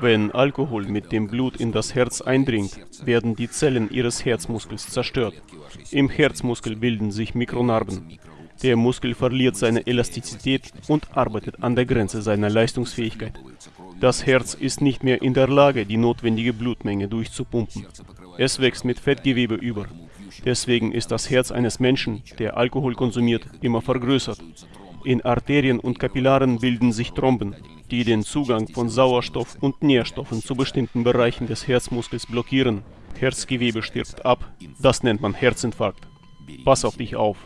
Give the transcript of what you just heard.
Wenn Alkohol mit dem Blut in das Herz eindringt, werden die Zellen ihres Herzmuskels zerstört. Im Herzmuskel bilden sich Mikronarben. Der Muskel verliert seine Elastizität und arbeitet an der Grenze seiner Leistungsfähigkeit. Das Herz ist nicht mehr in der Lage, die notwendige Blutmenge durchzupumpen. Es wächst mit Fettgewebe über. Deswegen ist das Herz eines Menschen, der Alkohol konsumiert, immer vergrößert. In Arterien und Kapillaren bilden sich Tromben, die den Zugang von Sauerstoff und Nährstoffen zu bestimmten Bereichen des Herzmuskels blockieren. Herzgewebe stirbt ab. Das nennt man Herzinfarkt. Pass auf dich auf.